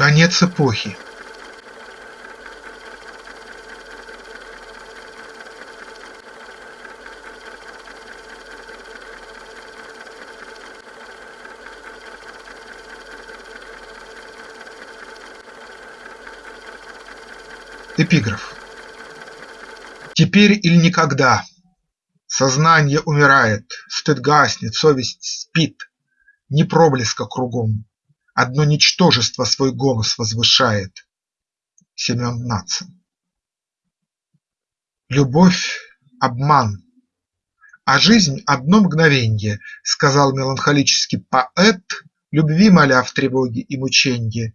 Конец эпохи. Эпиграф. Теперь или никогда. Сознание умирает, стыд гаснет, совесть спит, Ни проблеска кругом, одно ничтожество свой голос возвышает. Семен Нацин. Любовь – обман, а жизнь – одно мгновенье, Сказал меланхолический поэт, Любви моля в тревоге и мученье.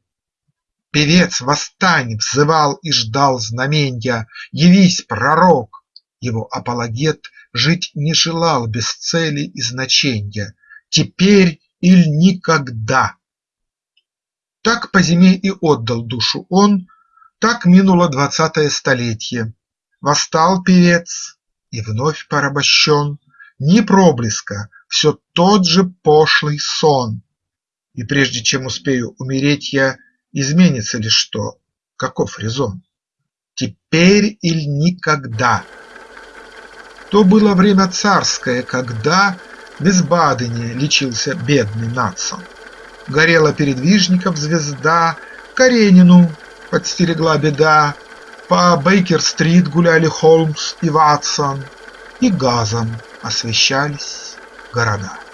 Певец, восстань! взывал и ждал знаменья, Явись, пророк! Его апологет Жить не желал без цели и значенья, Теперь иль никогда. Так по зиме и отдал душу он, Так минуло двадцатое столетие. Восстал певец и вновь порабощен, Ни проблеска, все тот же пошлый сон. И прежде чем успею умереть я, Изменится ли что? Каков резон? Теперь иль никогда. То было время царское, когда Без Бадыни лечился бедный Натсон. Горела передвижников звезда, Каренину подстерегла беда, По Бейкер-стрит гуляли Холмс и Ватсон, И газом освещались города.